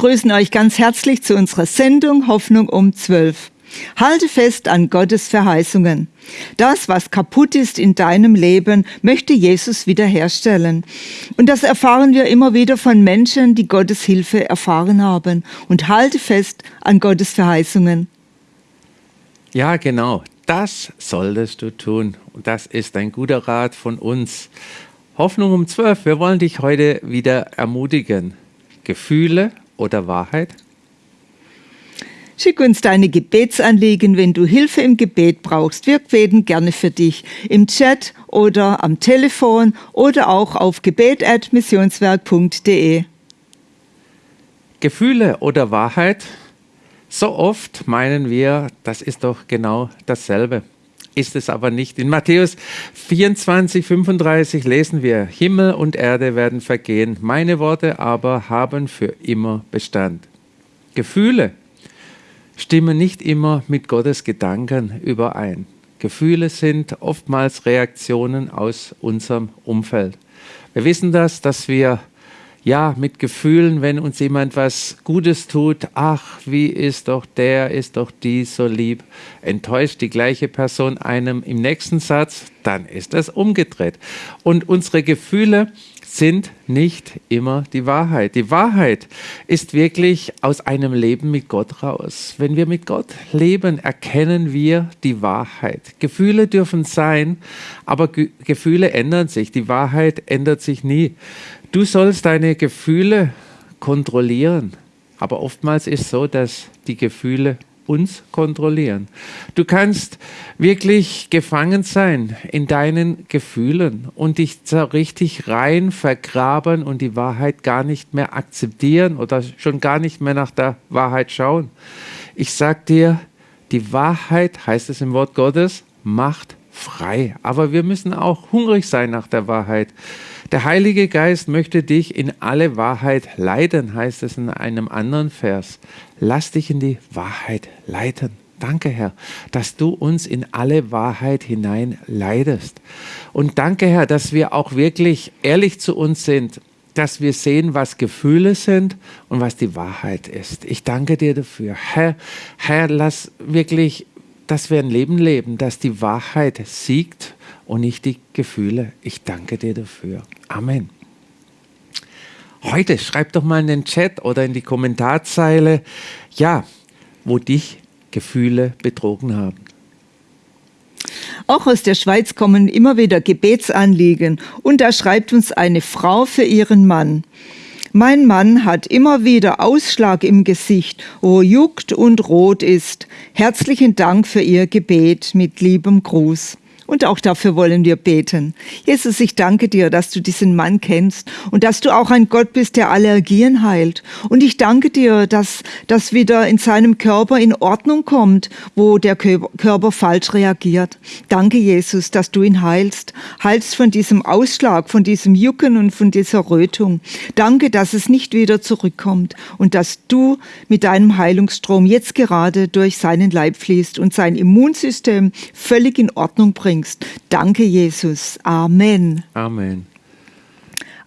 begrüßen euch ganz herzlich zu unserer Sendung Hoffnung um 12. Halte fest an Gottes Verheißungen. Das, was kaputt ist in deinem Leben, möchte Jesus wiederherstellen. Und das erfahren wir immer wieder von Menschen, die Gottes Hilfe erfahren haben. Und halte fest an Gottes Verheißungen. Ja, genau. Das solltest du tun. Und das ist ein guter Rat von uns. Hoffnung um 12. Wir wollen dich heute wieder ermutigen. Gefühle oder Wahrheit? Schick uns deine Gebetsanliegen, wenn du Hilfe im Gebet brauchst. Wir beten gerne für dich im Chat oder am Telefon oder auch auf gebet.missionswerk.de. Gefühle oder Wahrheit? So oft meinen wir, das ist doch genau dasselbe. Ist es aber nicht. In Matthäus 24, 35 lesen wir, Himmel und Erde werden vergehen, meine Worte aber haben für immer Bestand. Gefühle stimmen nicht immer mit Gottes Gedanken überein. Gefühle sind oftmals Reaktionen aus unserem Umfeld. Wir wissen das, dass wir ja mit Gefühlen, wenn uns jemand was Gutes tut, ach, wie ist doch der, ist doch die so lieb, enttäuscht die gleiche Person einem im nächsten Satz, dann ist das umgedreht. Und unsere Gefühle sind nicht immer die Wahrheit. Die Wahrheit ist wirklich aus einem Leben mit Gott raus. Wenn wir mit Gott leben, erkennen wir die Wahrheit. Gefühle dürfen sein, aber Ge Gefühle ändern sich. Die Wahrheit ändert sich nie. Du sollst deine Gefühle kontrollieren. Aber oftmals ist es so, dass die Gefühle uns kontrollieren. Du kannst wirklich gefangen sein in deinen Gefühlen und dich so richtig rein vergraben und die Wahrheit gar nicht mehr akzeptieren oder schon gar nicht mehr nach der Wahrheit schauen. Ich sag dir, die Wahrheit, heißt es im Wort Gottes, macht frei. Aber wir müssen auch hungrig sein nach der Wahrheit. Der Heilige Geist möchte dich in alle Wahrheit leiten, heißt es in einem anderen Vers. Lass dich in die Wahrheit leiten. Danke, Herr, dass du uns in alle Wahrheit hinein leidest. Und danke, Herr, dass wir auch wirklich ehrlich zu uns sind, dass wir sehen, was Gefühle sind und was die Wahrheit ist. Ich danke dir dafür. Herr, Herr, lass wirklich, dass wir ein Leben leben, dass die Wahrheit siegt und nicht die Gefühle. Ich danke dir dafür. Amen. Heute schreib doch mal in den Chat oder in die Kommentarzeile, ja, wo dich Gefühle betrogen haben. Auch aus der Schweiz kommen immer wieder Gebetsanliegen und da schreibt uns eine Frau für ihren Mann. Mein Mann hat immer wieder Ausschlag im Gesicht, wo juckt und rot ist. Herzlichen Dank für Ihr Gebet mit liebem Gruß. Und auch dafür wollen wir beten. Jesus, ich danke dir, dass du diesen Mann kennst und dass du auch ein Gott bist, der Allergien heilt. Und ich danke dir, dass das wieder in seinem Körper in Ordnung kommt, wo der Körper falsch reagiert. Danke, Jesus, dass du ihn heilst. Heilst von diesem Ausschlag, von diesem Jucken und von dieser Rötung. Danke, dass es nicht wieder zurückkommt und dass du mit deinem Heilungsstrom jetzt gerade durch seinen Leib fließt und sein Immunsystem völlig in Ordnung bringt bringst. Danke, Jesus. Amen. Amen.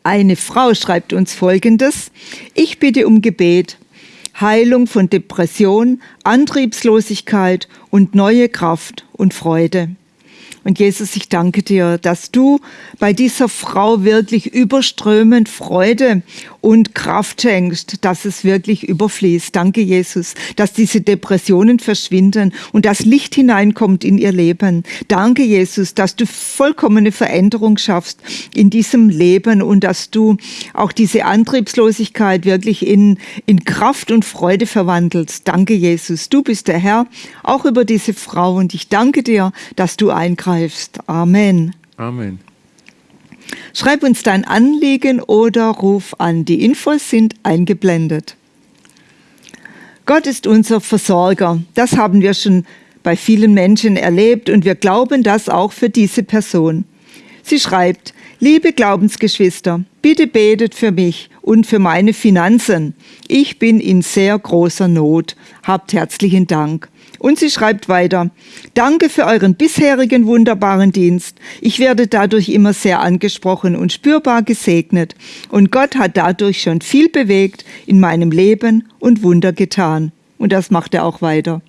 Eine Frau schreibt uns Folgendes. Ich bitte um Gebet. Heilung von Depression, Antriebslosigkeit und neue Kraft und Freude. Und Jesus, ich danke dir, dass du bei dieser Frau wirklich überströmend Freude und Kraft schenkst, dass es wirklich überfließt. Danke, Jesus, dass diese Depressionen verschwinden und das Licht hineinkommt in ihr Leben. Danke, Jesus, dass du vollkommene Veränderung schaffst in diesem Leben und dass du auch diese Antriebslosigkeit wirklich in, in Kraft und Freude verwandelst. Danke, Jesus. Du bist der Herr, auch über diese Frau und ich danke dir, dass du eingreifst. Amen. Amen. Schreib uns dein Anliegen oder ruf an. Die Infos sind eingeblendet. Gott ist unser Versorger. Das haben wir schon bei vielen Menschen erlebt und wir glauben das auch für diese Person. Sie schreibt, liebe Glaubensgeschwister, bitte betet für mich und für meine Finanzen. Ich bin in sehr großer Not. Habt herzlichen Dank. Und sie schreibt weiter, Danke für euren bisherigen wunderbaren Dienst. Ich werde dadurch immer sehr angesprochen und spürbar gesegnet. Und Gott hat dadurch schon viel bewegt in meinem Leben und Wunder getan. Und das macht er auch weiter.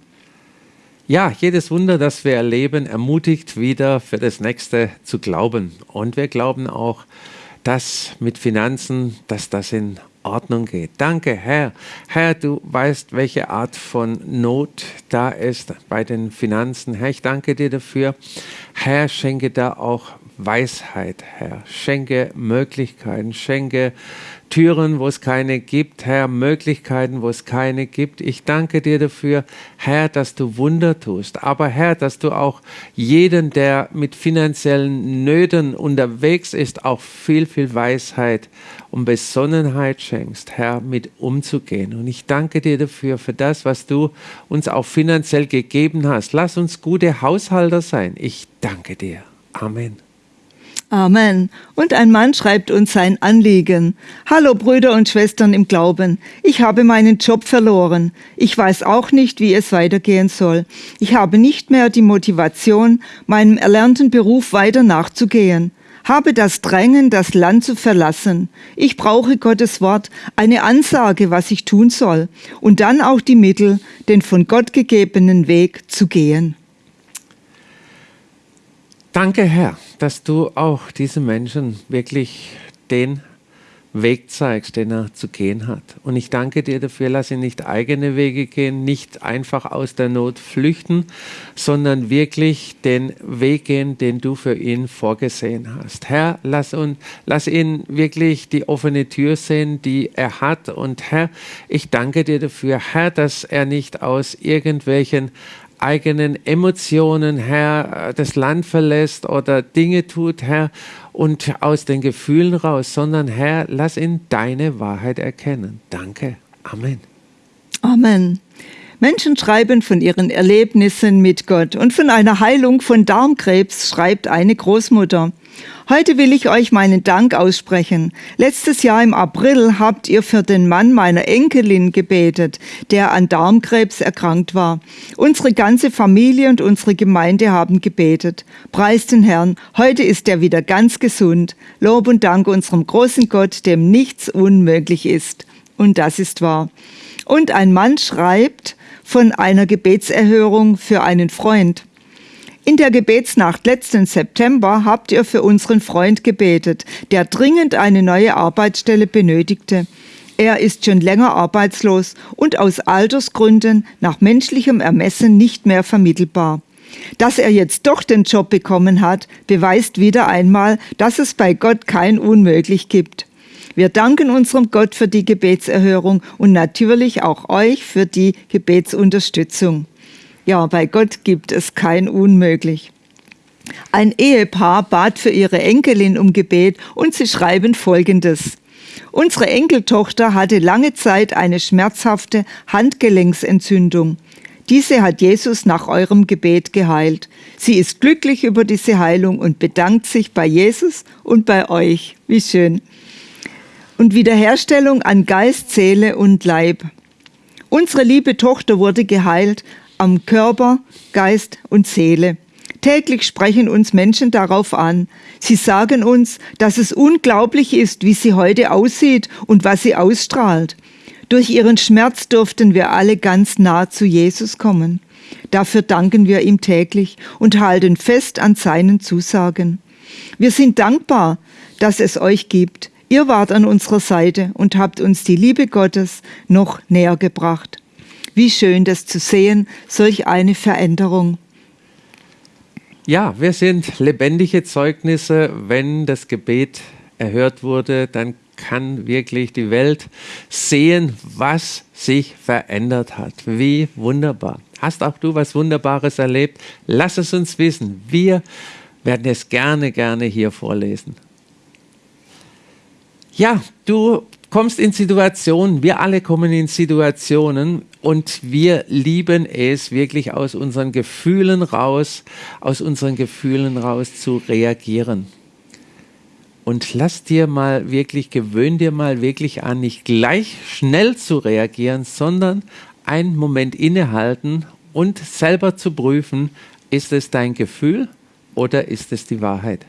Ja, jedes Wunder, das wir erleben, ermutigt wieder für das nächste zu glauben. Und wir glauben auch, dass mit Finanzen, dass das in Ordnung geht. Danke, Herr. Herr, du weißt, welche Art von Not da ist bei den Finanzen. Herr, ich danke dir dafür. Herr, schenke da auch Weisheit, Herr. Schenke Möglichkeiten, schenke Türen, wo es keine gibt, Herr, Möglichkeiten, wo es keine gibt. Ich danke dir dafür, Herr, dass du Wunder tust. Aber Herr, dass du auch jeden, der mit finanziellen Nöten unterwegs ist, auch viel, viel Weisheit und Besonnenheit schenkst, Herr, mit umzugehen. Und ich danke dir dafür, für das, was du uns auch finanziell gegeben hast. Lass uns gute Haushalter sein. Ich danke dir. Amen. Amen. Und ein Mann schreibt uns sein Anliegen. Hallo Brüder und Schwestern im Glauben. Ich habe meinen Job verloren. Ich weiß auch nicht, wie es weitergehen soll. Ich habe nicht mehr die Motivation, meinem erlernten Beruf weiter nachzugehen. Habe das Drängen, das Land zu verlassen. Ich brauche Gottes Wort, eine Ansage, was ich tun soll, und dann auch die Mittel, den von Gott gegebenen Weg zu gehen. Danke, Herr, dass du auch diesen Menschen wirklich den Weg zeigst, den er zu gehen hat. Und ich danke dir dafür, lass ihn nicht eigene Wege gehen, nicht einfach aus der Not flüchten, sondern wirklich den Weg gehen, den du für ihn vorgesehen hast. Herr, lass, uns, lass ihn wirklich die offene Tür sehen, die er hat. Und Herr, ich danke dir dafür, Herr, dass er nicht aus irgendwelchen eigenen Emotionen, Herr, das Land verlässt oder Dinge tut, Herr, und aus den Gefühlen raus, sondern Herr, lass ihn deine Wahrheit erkennen. Danke. Amen. Amen. Menschen schreiben von ihren Erlebnissen mit Gott und von einer Heilung von Darmkrebs schreibt eine Großmutter. Heute will ich euch meinen Dank aussprechen. Letztes Jahr im April habt ihr für den Mann meiner Enkelin gebetet, der an Darmkrebs erkrankt war. Unsere ganze Familie und unsere Gemeinde haben gebetet. Preist den Herrn, heute ist er wieder ganz gesund. Lob und Dank unserem großen Gott, dem nichts unmöglich ist. Und das ist wahr. Und ein Mann schreibt von einer Gebetserhörung für einen Freund. In der Gebetsnacht letzten September habt ihr für unseren Freund gebetet, der dringend eine neue Arbeitsstelle benötigte. Er ist schon länger arbeitslos und aus Altersgründen nach menschlichem Ermessen nicht mehr vermittelbar. Dass er jetzt doch den Job bekommen hat, beweist wieder einmal, dass es bei Gott kein Unmöglich gibt. Wir danken unserem Gott für die Gebetserhörung und natürlich auch euch für die Gebetsunterstützung. Ja, bei Gott gibt es kein Unmöglich. Ein Ehepaar bat für ihre Enkelin um Gebet und sie schreiben Folgendes. Unsere Enkeltochter hatte lange Zeit eine schmerzhafte Handgelenksentzündung. Diese hat Jesus nach eurem Gebet geheilt. Sie ist glücklich über diese Heilung und bedankt sich bei Jesus und bei euch. Wie schön. Und Wiederherstellung an Geist, Seele und Leib. Unsere liebe Tochter wurde geheilt am Körper, Geist und Seele. Täglich sprechen uns Menschen darauf an. Sie sagen uns, dass es unglaublich ist, wie sie heute aussieht und was sie ausstrahlt. Durch ihren Schmerz durften wir alle ganz nah zu Jesus kommen. Dafür danken wir ihm täglich und halten fest an seinen Zusagen. Wir sind dankbar, dass es euch gibt. Ihr wart an unserer Seite und habt uns die Liebe Gottes noch näher gebracht. Wie schön das zu sehen, solch eine Veränderung. Ja, wir sind lebendige Zeugnisse. Wenn das Gebet erhört wurde, dann kann wirklich die Welt sehen, was sich verändert hat. Wie wunderbar. Hast auch du was Wunderbares erlebt? Lass es uns wissen. Wir werden es gerne, gerne hier vorlesen. Ja, du kommst in Situationen, wir alle kommen in Situationen und wir lieben es wirklich aus unseren Gefühlen raus, aus unseren Gefühlen raus zu reagieren. und lass dir mal wirklich, gewöhn dir mal wirklich an, nicht gleich schnell zu reagieren, sondern einen Moment innehalten und selber zu prüfen, ist es dein Gefühl oder ist es die Wahrheit?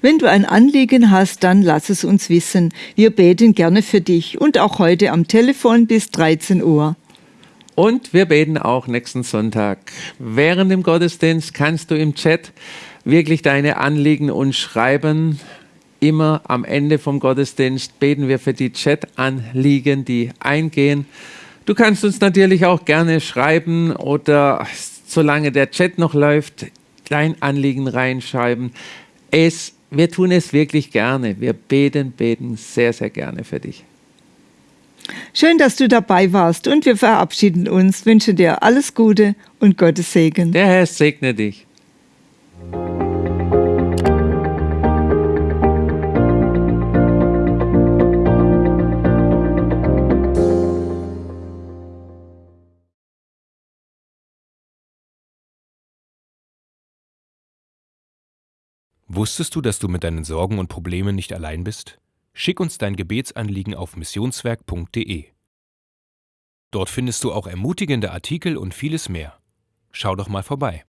Wenn du ein Anliegen hast, dann lass es uns wissen. Wir beten gerne für dich und auch heute am Telefon bis 13 Uhr. Und wir beten auch nächsten Sonntag. Während dem Gottesdienst kannst du im Chat wirklich deine Anliegen uns schreiben. Immer am Ende vom Gottesdienst beten wir für die Chat-Anliegen, die eingehen. Du kannst uns natürlich auch gerne schreiben oder solange der Chat noch läuft, dein Anliegen reinschreiben. Es, wir tun es wirklich gerne. Wir beten, beten sehr, sehr gerne für dich. Schön, dass du dabei warst und wir verabschieden uns, wünschen dir alles Gute und Gottes Segen. Der Herr segne dich. Wusstest du, dass du mit deinen Sorgen und Problemen nicht allein bist? Schick uns dein Gebetsanliegen auf missionswerk.de. Dort findest du auch ermutigende Artikel und vieles mehr. Schau doch mal vorbei.